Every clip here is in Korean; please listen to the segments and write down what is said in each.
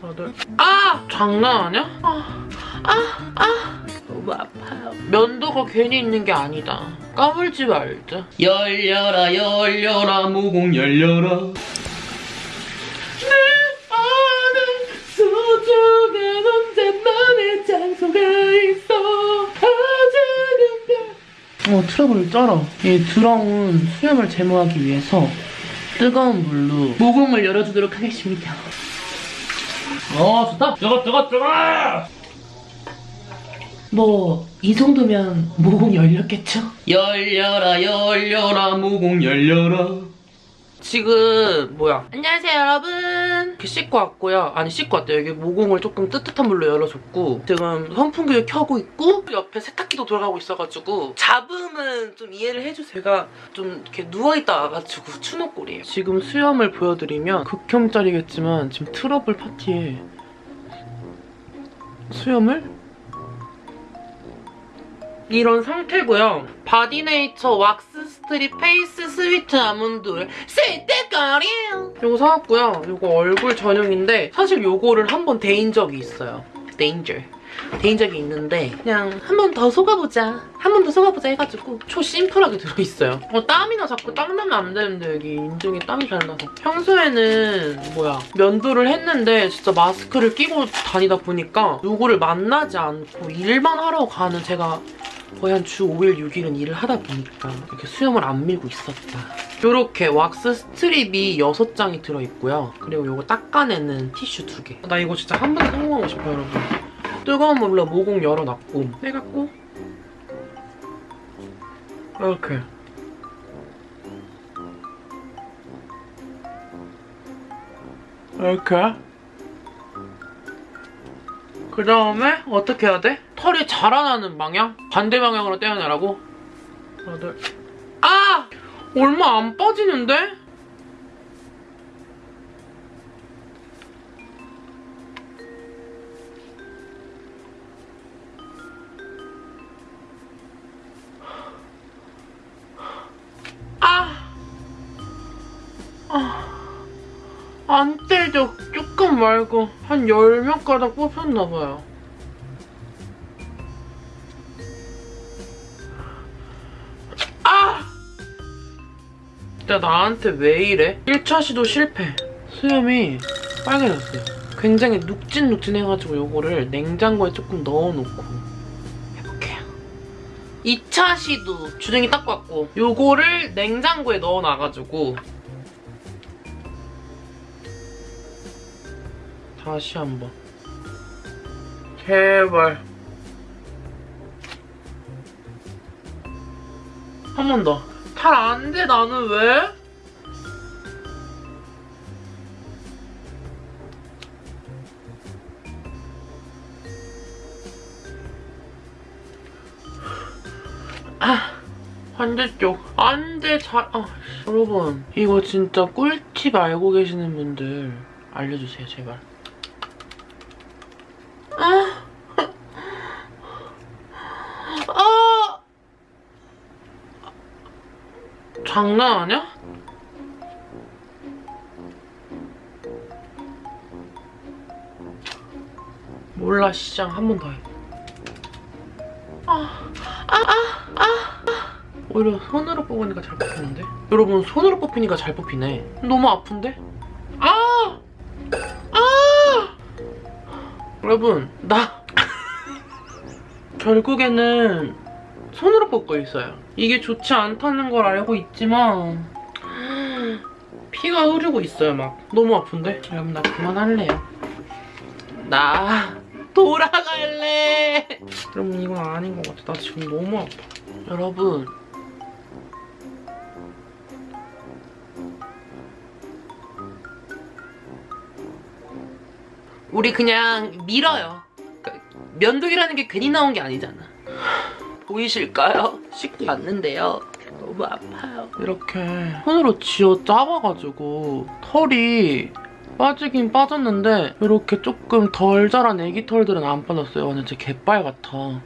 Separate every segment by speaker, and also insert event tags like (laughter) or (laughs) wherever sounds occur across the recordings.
Speaker 1: 다들 아! 장난 아니야? 아, 아, 아. 너무 아파요. 면도가 괜히 있는 게 아니다. 까불지 말자. 열려라 열려라 모공 열려라 어, 트러블을 쩔어. 이 더러운 수염을 제모하기 위해서 뜨거운 물로 모공을 열어주도록 하겠습니다. 어, 좋다. 뜨거, 뜨거, 뜨거! 뭐, 이 정도면 모공 열렸겠죠? 열려라, 열려라, 모공 열려라. 지금 뭐야? 안녕하세요 여러분. 이렇게 씻고 왔고요. 아니 씻고 왔대요. 여기 모공을 조금 뜨뜻한 물로 열어줬고 지금 선풍기를 켜고 있고 옆에 세탁기도 돌아가고 있어가지고 잡음은 좀 이해를 해주세요 제가 좀 이렇게 누워있다 와가지고 추노꼴이에요. 지금 수염을 보여드리면 극혐짜리겠지만 지금 트러블 파티에 수염을 이런 상태고요. 바디네이처 wax strip face sweet almond oil 스위트거리 이거 사왔고요. 이거 얼굴 전용인데 사실 이거를 한 번 데인 적이 있어요. danger. 데인 적이 있는데 그냥 한 번 더 속아보자. 한 번 더 속아보자 해가지고 초 심플하게 들어있어요. 어, 땀이나 자꾸 땀 나면 안 되는데 여기 인중에 땀이 잘 나서. 평소에는 뭐야 면도를 했는데 진짜 마스크를 끼고 다니다 보니까 누구를 만나지 않고 일만 하러 가는 제가 거의 한 주 5일, 6일은 일을 하다 보니까 이렇게 수염을 안 밀고 있었다. 이렇게 왁스 스트립이 6장이 들어있고요. 그리고 이거 닦아내는 티슈 2개. 나 이거 진짜 한 번에 성공하고 싶어요, 여러분. 뜨거운 물로 모공 열어놨고 해갖고 이렇게 이렇게 그 다음에 어떻게 해야 돼? 털이 자라나는 방향? 반대 방향으로 떼어내라고? 다들 아! 얼마 안 빠지는데? 안 떼져. 조금 말고 한열몇 가닥 뽑혔나봐요. 아! 진짜 나한테 왜 이래? 1차 시도 실패. 수염이 빨개졌어요. 굉장히 눅진눅진해가지고 요거를 냉장고에 조금 넣어놓고 해볼게요. 2차 시도 주둥이 닦고 왔고 요거를 냉장고에 넣어놔가지고 다시 한번 제발 한 번 더. 잘안 돼, 나는 왜? 아, 반대쪽. 안 돼, 잘, 아, 여러분. 이거 진짜 꿀팁 알고 계시는 분들 알려주세요, 제발. 아, 아, 장난 아니야? 몰라 시장 한 번 더 해. 아, 아, 아, 아, 아. 오히려 손으로 뽑으니까 잘 뽑히는데? 여러분 손으로 뽑히니까 잘 뽑히네. 너무 아픈데? 아! 아! 여러분 나 (laughs) 결국에는 손으로 뽑고 있어요. 이게 좋지 않다는 걸 알고 있지만 피가 흐르고 있어요 막. 너무 아픈데? 여러분 나 그만할래요. 나 돌아갈래. 여러분 이건 아닌 것 같아. 나 지금 너무 아파. 여러분 우리 그냥 밀어요. 그러니까 면도기라는 게 괜히 나온 게 아니잖아. 보이실까요? 씻고 왔는데요. 너무 아파요. 이렇게 손으로 쥐어 짜봐가지고 털이 빠지긴 빠졌는데 이렇게 조금 덜 자란 애기 털들은 안 빠졌어요. 완전 제 개빨 같아.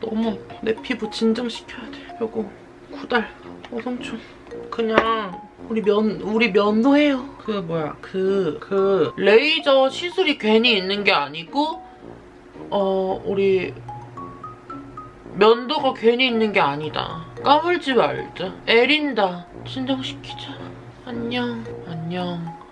Speaker 1: 너무. 내 피부 진정시켜야 돼. 요거 구달 어성충. 그냥 우리 면 우리 면도해요. 그 뭐야 그그 레이저 시술이 괜히 있는 게 아니고 어 우리 면도가 괜히 있는 게 아니다. 까불지 말자. 에린다. 진정시키자. 안녕. 안녕.